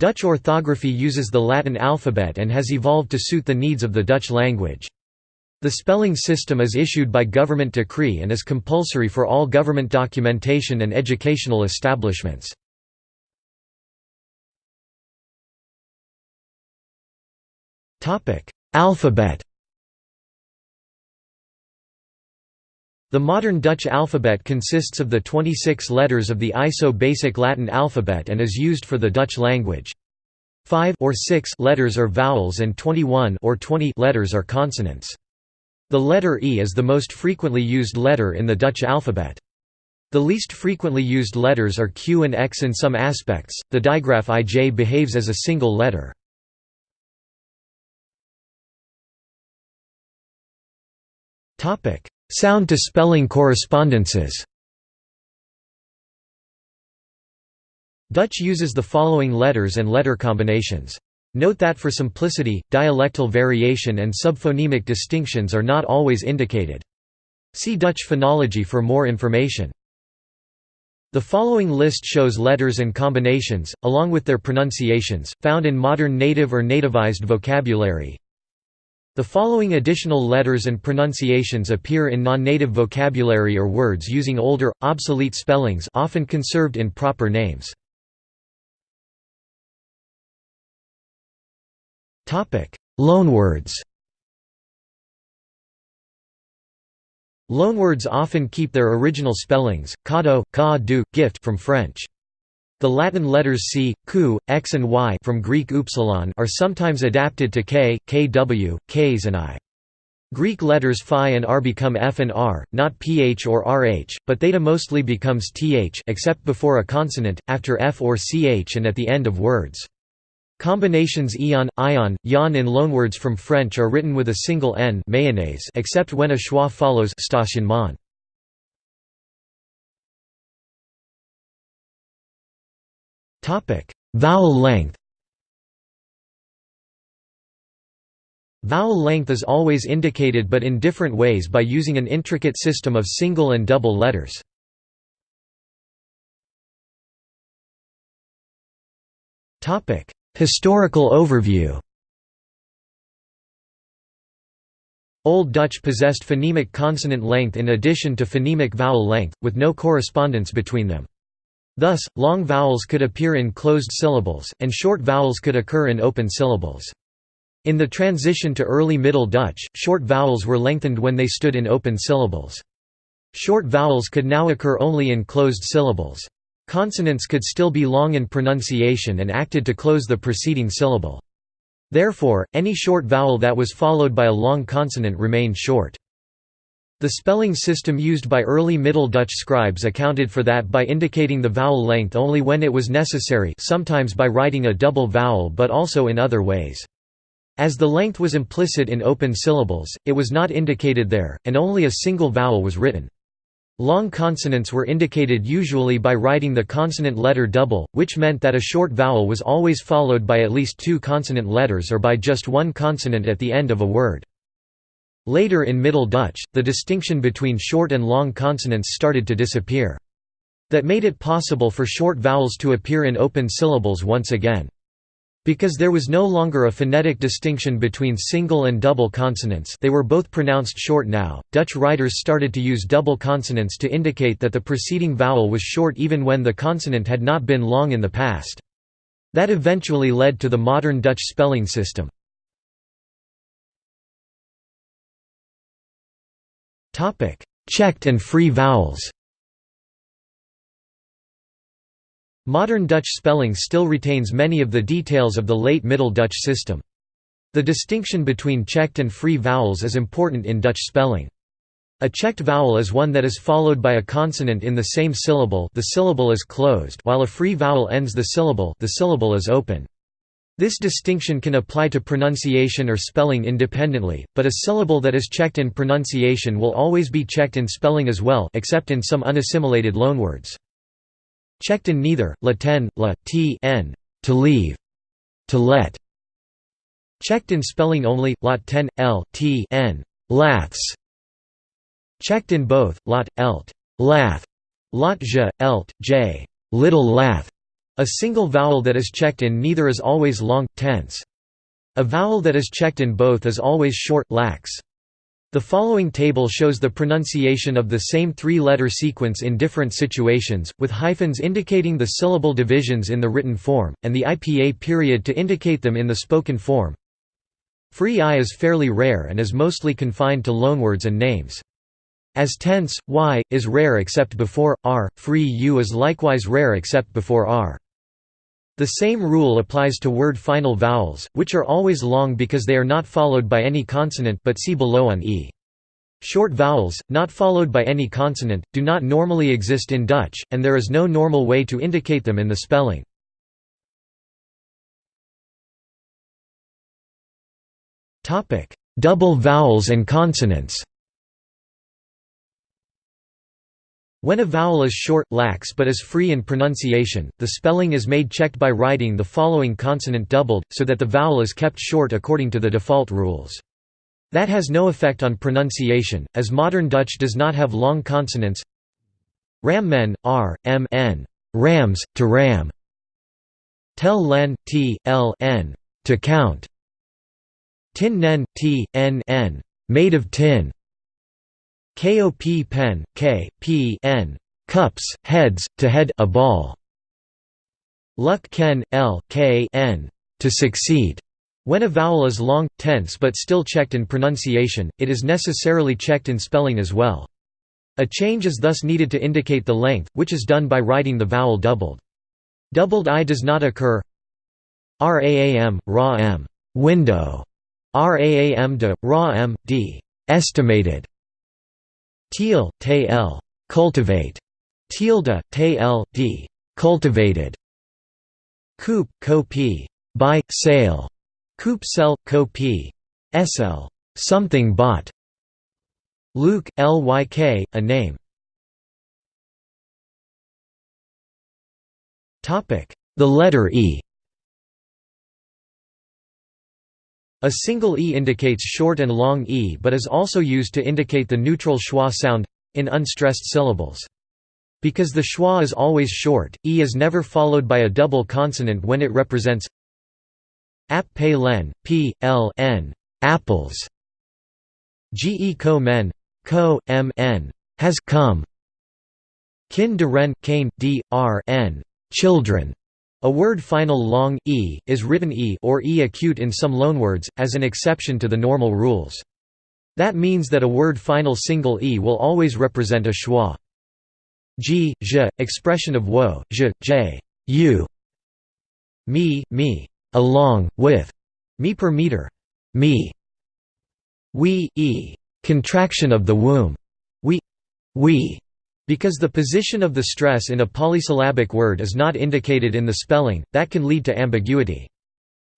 Dutch orthography uses the Latin alphabet and has evolved to suit the needs of the Dutch language. The spelling system is issued by government decree and is compulsory for all government documentation and educational establishments. Alphabet The modern Dutch alphabet consists of the 26 letters of the ISO basic Latin alphabet and is used for the Dutch language. 5 or 6 letters are vowels and 21 or 20 letters are consonants. The letter E is the most frequently used letter in the Dutch alphabet. The least frequently used letters are Q and X in some aspects. The digraph IJ behaves as a single letter. Topic: Sound to spelling correspondences. Dutch uses the following letters and letter combinations. Note that for simplicity, dialectal variation and subphonemic distinctions are not always indicated. See Dutch phonology for more information. The following list shows letters and combinations, along with their pronunciations, found in modern native or nativized vocabulary. The following additional letters and pronunciations appear in non-native vocabulary or words using older, obsolete spellings often conserved in proper names. Loanwords Loanwords often keep their original spellings, cadeau, ca gift from French. The Latin letters c, q, x and y from Greek upsilon are sometimes adapted to k, kw, ks and i. Greek letters phi and r become f and r, not ph or rh, but theta mostly becomes th except before a consonant, after f or ch and at the end of words. Combinations eon, ion, yon in loanwords from French are written with a single n mayonnaise except when a schwa follows stationnement. Vowel length Vowel length is always indicated but in different ways by using an intricate system of single and double letters. Historical overview Old Dutch possessed phonemic consonant length in addition to phonemic vowel length, with no correspondence between them. Thus, long vowels could appear in closed syllables, and short vowels could occur in open syllables. In the transition to early Middle Dutch, short vowels were lengthened when they stood in open syllables. Short vowels could now occur only in closed syllables. Consonants could still be long in pronunciation and acted to close the preceding syllable. Therefore, any short vowel that was followed by a long consonant remained short. The spelling system used by early Middle Dutch scribes accounted for that by indicating the vowel length only when it was necessary sometimes by writing a double vowel but also in other ways. As the length was implicit in open syllables, it was not indicated there, and only a single vowel was written. Long consonants were indicated usually by writing the consonant letter double, which meant that a short vowel was always followed by at least two consonant letters or by just one consonant at the end of a word. Later in Middle Dutch, the distinction between short and long consonants started to disappear. That made it possible for short vowels to appear in open syllables once again. Because there was no longer a phonetic distinction between single and double consonants they were both pronounced short now, Dutch writers started to use double consonants to indicate that the preceding vowel was short even when the consonant had not been long in the past. That eventually led to the modern Dutch spelling system. Checked and free vowels. Modern Dutch spelling still retains many of the details of the late Middle Dutch system. The distinction between checked and free vowels is important in Dutch spelling. A checked vowel is one that is followed by a consonant in the same syllable the syllable is closed while a free vowel ends the syllable the syllable is open. This distinction can apply to pronunciation or spelling independently, but a syllable that is checked in pronunciation will always be checked in spelling as well except in some unassimilated loanwords. Checked in neither, laten, la, t n, to leave, to let. Checked in spelling only, lot ten, l, t n, laths. Checked in both, lot, elt, lath, lot j, elt, j, little lath, A single vowel that is checked in neither is always long, tense. A vowel that is checked in both is always short, lax. The following table shows the pronunciation of the same three-letter sequence in different situations, with hyphens indicating the syllable divisions in the written form, and the IPA period to indicate them in the spoken form. Free I is fairly rare and is mostly confined to loanwords and names. As tense, y, is rare except before, r, free u is likewise rare except before r. The same rule applies to word final vowels, which are always long because they are not followed by any consonant but see below on e. Short vowels, not followed by any consonant, do not normally exist in Dutch, and there is no normal way to indicate them in the spelling. Double vowels and consonants When a vowel is short, lax but is free in pronunciation, the spelling is made checked by writing the following consonant doubled, so that the vowel is kept short according to the default rules. That has no effect on pronunciation, as modern Dutch does not have long consonants. Rammen, r, m, n, rams, to ram. Tel len, t, l, n, to count. Tin nen, t, n, n, made of tin KOP pen, K, P, N, cups, heads, to head a ball. Luck ken, L, K, N, to succeed. When a vowel is long, tense but still checked in pronunciation, it is necessarily checked in spelling as well. A change is thus needed to indicate the length, which is done by writing the vowel doubled. Doubled I does not occur RAAM, RA M, window, RAAM de, RA M, D, estimated, Teal, te cultivate. Tealda, te l, d, cultivated. Coop, co p, buy, sale. Coop sell, co p, sl, something bought. Luke, lyk, a name. The letter E A single e indicates short and long e but is also used to indicate the neutral schwa sound in unstressed syllables. Because the schwa is always short, e is never followed by a double consonant when it represents ap pe len, p, l, n, apples. Ge ko men, ko, m, n, has come. Kin de ren, kane, d, r, n, children. A word final long e is written e or e acute in some loanwords, as an exception to the normal rules. That means that a word final single e will always represent a schwa. G, je, expression of wo, je, j, you. Me, me, along, with, me per meter, me. We, e, contraction of the womb, we, we. Because the position of the stress in a polysyllabic word is not indicated in the spelling, that can lead to ambiguity.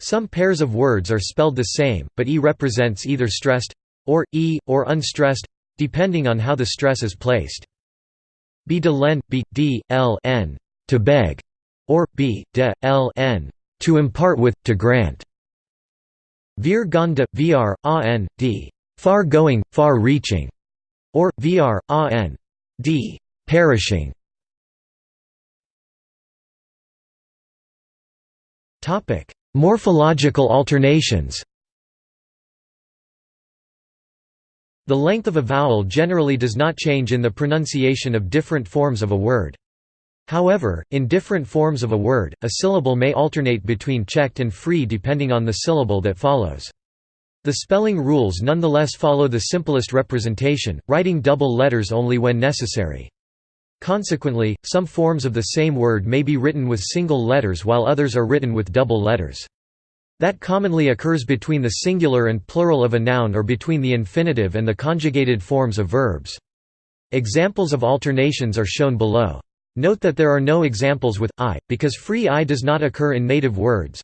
Some pairs of words are spelled the same, but e represents either stressed or e or unstressed depending on how the stress is placed. Be de len, be, d, l, n, to beg, or be, de, l, n, to impart with, to grant. Vir gonda, vr, a n, d, far going, far reaching, or, vr, a n, d, perishing Morphological alternations The length of a vowel generally does not change in the pronunciation of different forms of a word. However, in different forms of a word, a syllable may alternate between checked and free depending on the syllable that follows. The spelling rules nonetheless follow the simplest representation, writing double letters only when necessary. Consequently, some forms of the same word may be written with single letters while others are written with double letters. That commonly occurs between the singular and plural of a noun or between the infinitive and the conjugated forms of verbs. Examples of alternations are shown below. Note that there are no examples with i, because free i does not occur in native words.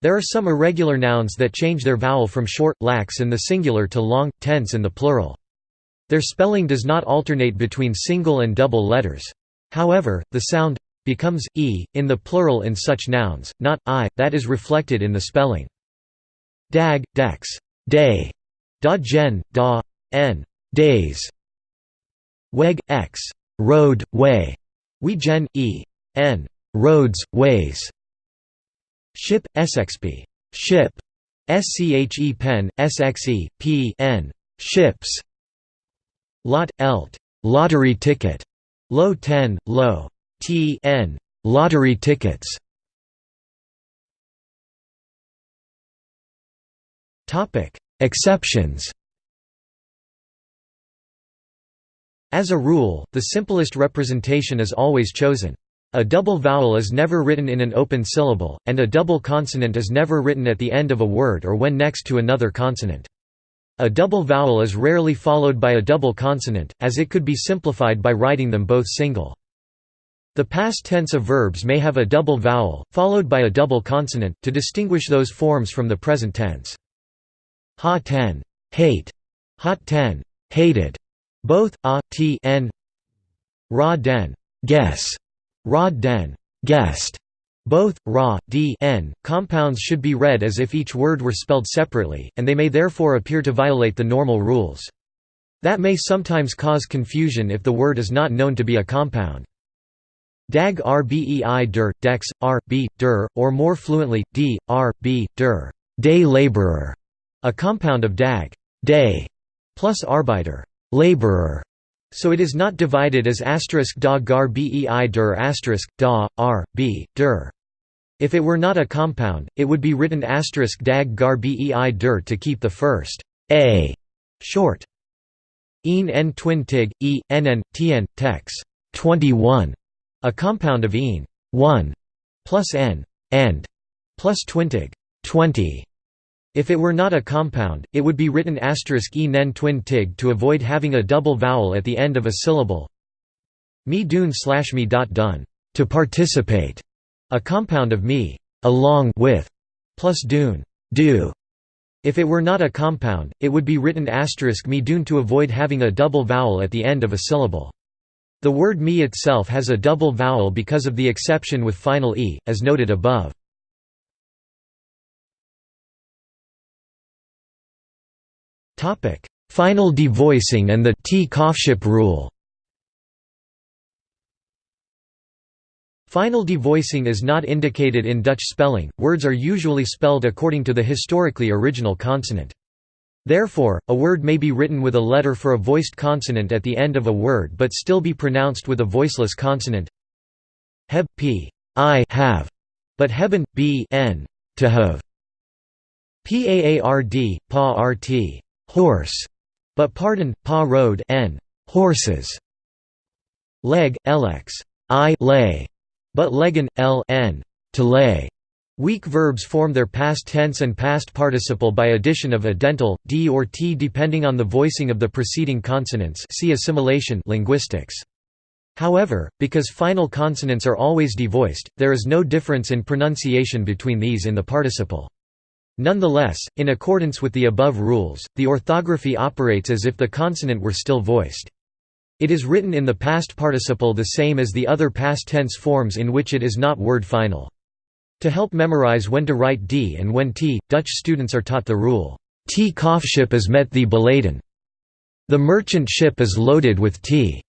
There are some irregular nouns that change their vowel from short, lax in the singular to long, tense in the plural. Their spelling does not alternate between single and double letters. However, the sound becomes e in the plural in such nouns, not i, that is reflected in the spelling. Dag, dex, day, da gen, da, n, days. Weg, x, road, way, we gen, e, n, roads, ways. Ship, sxp. Ship. Sche pen, sxe, p n. Ships. Lot, elt. Lottery ticket. Low 10, low. T n. Lottery tickets. Topic: Exceptions. As a rule, the simplest representation is always chosen. A double vowel is never written in an open syllable, and a double consonant is never written at the end of a word or when next to another consonant. A double vowel is rarely followed by a double consonant, as it could be simplified by writing them both single. The past tense of verbs may have a double vowel, followed by a double consonant, to distinguish those forms from the present tense. Ha ten, hate, hot ten, hated, both a, t, n. Ra den, guess, Rod den, guest. Both ra, d, n compounds should be read as if each word were spelled separately, and they may therefore appear to violate the normal rules. That may sometimes cause confusion if the word is not known to be a compound. Dag rbei der, dex, r, b, der, or more fluently, d, r, b, der, day laborer, a compound of dag, day, plus arbeiter, laborer, so it is not divided as asterisk da gar bei der asterisk, da, r, b, der. If it were not a compound, it would be written asterisk dag gar bei der to keep the first a short. Een n twin tig, e, tex. 21, a compound of een 1 plus n, and plus twintig 20. If it were not a compound, it would be written asterisk e nen twin tig to avoid having a double vowel at the end of a syllable. Me dun slash me dot done, to participate, a compound of me, along with, plus dun, do. If it were not a compound, it would be written asterisk me dun to avoid having a double vowel at the end of a syllable. The word me itself has a double vowel because of the exception with final e, as noted above. Final devoicing and the T-Kofschip rule Final devoicing is not indicated in Dutch spelling, words are usually spelled according to the historically original consonant. Therefore, a word may be written with a letter for a voiced consonant at the end of a word but still be pronounced with a voiceless consonant. Heb, p, I have, but hebben, b, n, to have. Paard, pa rt horse, but pardon, pa road n horses. Leg, lx, i lay, but legen, l n to lay. Weak verbs form their past tense and past participle by addition of a dental, d or t depending on the voicing of the preceding consonants see assimilation linguistics. However, because final consonants are always devoiced, there is no difference in pronunciation between these in the participle. Nonetheless, in accordance with the above rules, the orthography operates as if the consonant were still voiced. It is written in the past participle the same as the other past tense forms in which it is not word final. To help memorize when to write d and when t, Dutch students are taught the rule, T Kofschip is met the beladen. The merchant ship is loaded with t.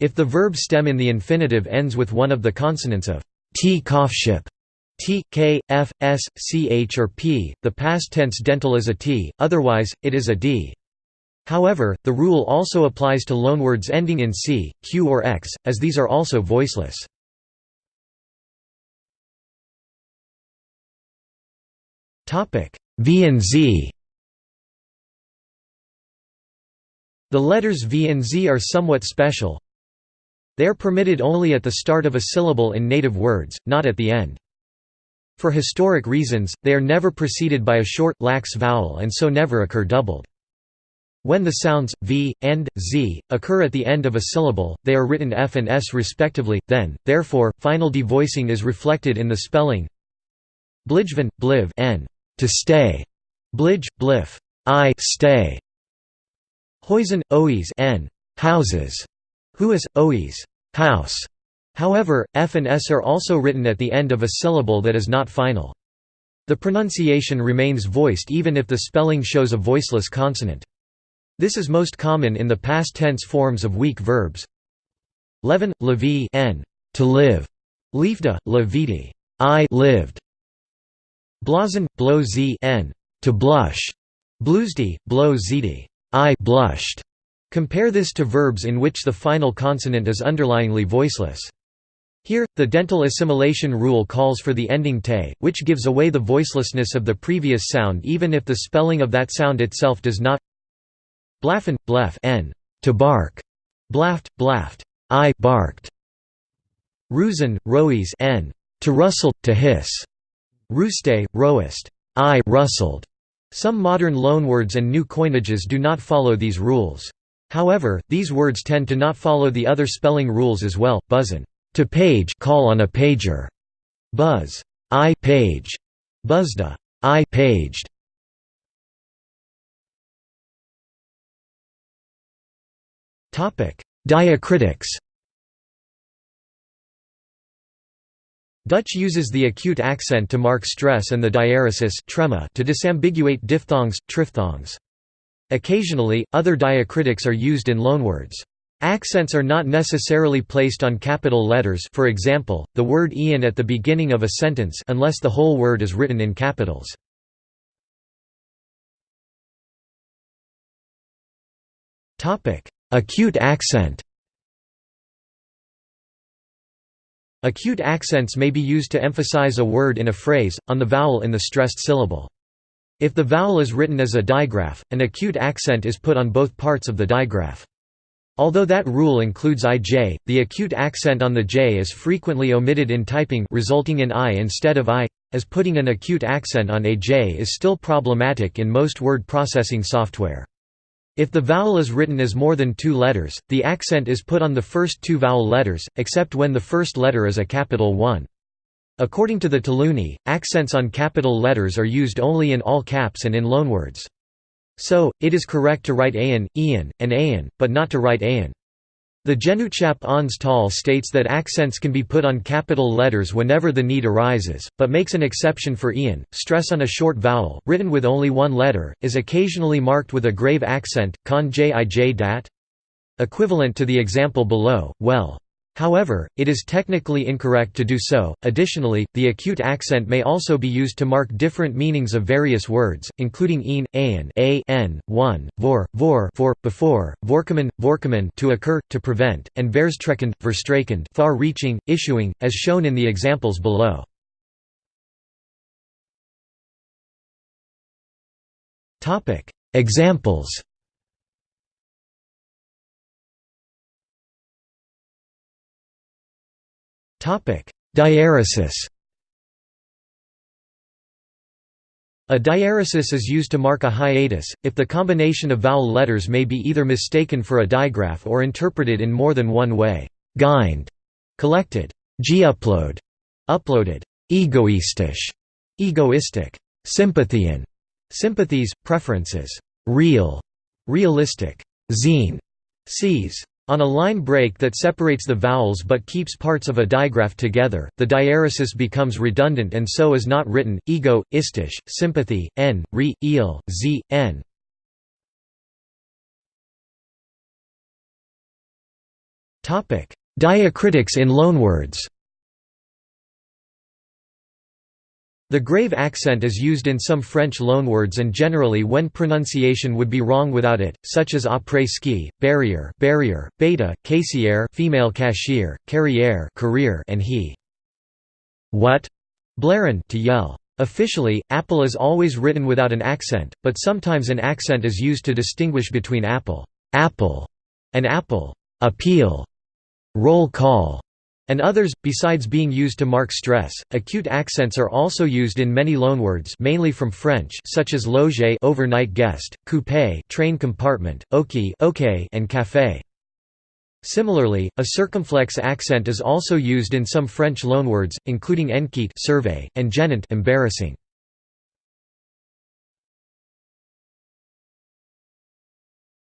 If the verb stem in the infinitive ends with one of the consonants of T Kofschip, T, K, F, S, C, H or P, the past tense dental is a T, otherwise, it is a D. However, the rule also applies to loanwords ending in C, Q or X, as these are also voiceless. V and Z The letters V and Z are somewhat special. They are permitted only at the start of a syllable in native words, not at the end. For historic reasons, they are never preceded by a short, lax vowel and so never occur doubled. When the sounds v and z occur at the end of a syllable, they are written f and s respectively. Then, therefore, final devoicing is reflected in the spelling. Blijven, bliv, n, to stay. Blij, blif, I stay. Huizen, oes, n, houses. Huis, oes, house. However, f and s are also written at the end of a syllable that is not final. The pronunciation remains voiced even if the spelling shows a voiceless consonant. This is most common in the past tense forms of weak verbs. Levin, levi n, to live, Liefde, la vidi, I lived. Blazen, blow z n, to blush. Bluesdi, blow zd, I blushed. Compare this to verbs in which the final consonant is underlyingly voiceless. Here, the dental assimilation rule calls for the ending te, which gives away the voicelessness of the previous sound even if the spelling of that sound itself does not. Blaffen, blef n, to bark. Blaft, blaft, I barked. Rusen, roes n, to rustle, to hiss. Ruste, roest, I rustled. Some modern loanwords and new coinages do not follow these rules. However, these words tend to not follow the other spelling rules as well. Buzzen to page call on a pager. Buzz. I page. Buzzda. I paged. Topic: Diacritics. Dutch uses the acute accent to mark stress and the diaeresis trema to disambiguate diphthongs, triphthongs. Occasionally, other diacritics are used in loanwords. Accents are not necessarily placed on capital letters for example, the word Ian at the beginning of a sentence unless the whole word is written in capitals. Acute accent Acute accents may be used to emphasize a word in a phrase, on the vowel in the stressed syllable. If the vowel is written as a digraph, an acute accent is put on both parts of the digraph. Although that rule includes ij, the acute accent on the j is frequently omitted in typing resulting in i instead of i, as putting an acute accent on a j is still problematic in most word processing software. If the vowel is written as more than two letters, the accent is put on the first two vowel letters, except when the first letter is a capital one. According to the Taalunie, accents on capital letters are used only in all caps and in loanwords. So, it is correct to write Ayan, Ian, and Ayan, but not to write Ayan. The Genootschap Onze Taal states that accents can be put on capital letters whenever the need arises, but makes an exception for Ian. Stress on a short vowel, written with only one letter, is occasionally marked with a grave accent, con jij dat? Equivalent to the example below, well. However, it is technically incorrect to do so. Additionally, the acute accent may also be used to mark different meanings of various words, including een, aen, a, n, one, vor, vor, for, before, vorkomen, vorkomen to occur, to prevent, and verstrekkend, verstrekend, far-reaching, issuing, as shown in the examples below. Topic: Examples. Diaeresis A diaeresis is used to mark a hiatus, if the combination of vowel letters may be either mistaken for a digraph or interpreted in more than one way. Gind, collected. G-upload, uploaded. Egoistisch, egoistic. Sympathian, sympathies, preferences. Real, realistic. Zine, sees. On a line break that separates the vowels but keeps parts of a digraph together, the diaeresis becomes redundant and so is not written, ego, istish, sympathy, n, re, eel, z, n. Diacritics in loanwords The grave accent is used in some French loanwords and generally when pronunciation would be wrong without it, such as après-ski, barrier, barrier, beta, caissière, female cashier, carrière, career, and he. What? Blaren to yell. Officially, apple is always written without an accent, but sometimes an accent is used to distinguish between apple, apple, and apple, appeal, roll call, and others, besides being used to mark stress. Acute accents are also used in many loanwords mainly from French such as loge overnight guest, coupé train compartment, oki okay, and café. Similarly, a circumflex accent is also used in some French loanwords, including enquête survey, and gênant embarrassing.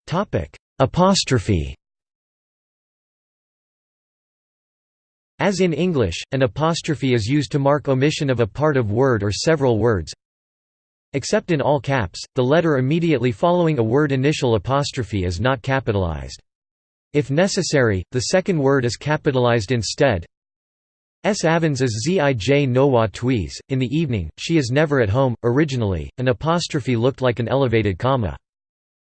Topic: Apostrophe As in English, an apostrophe is used to mark omission of a part of word or several words. Except in all caps, the letter immediately following a word initial apostrophe is not capitalized. If necessary, the second word is capitalized instead. S. Avans as Zij Nowa Twies. In the evening, she is never at home. Originally, an apostrophe looked like an elevated comma.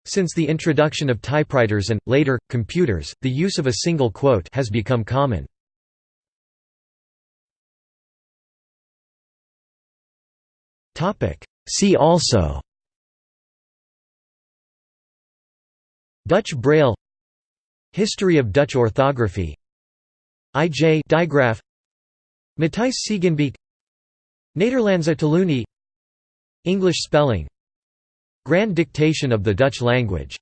Since the introduction of typewriters and, later, computers, the use of a single quote has become common. See also Dutch Braille History of Dutch orthography IJ digraph Matthijs Siegenbeek Nederlandse taalunie English spelling Grand dictation of the Dutch language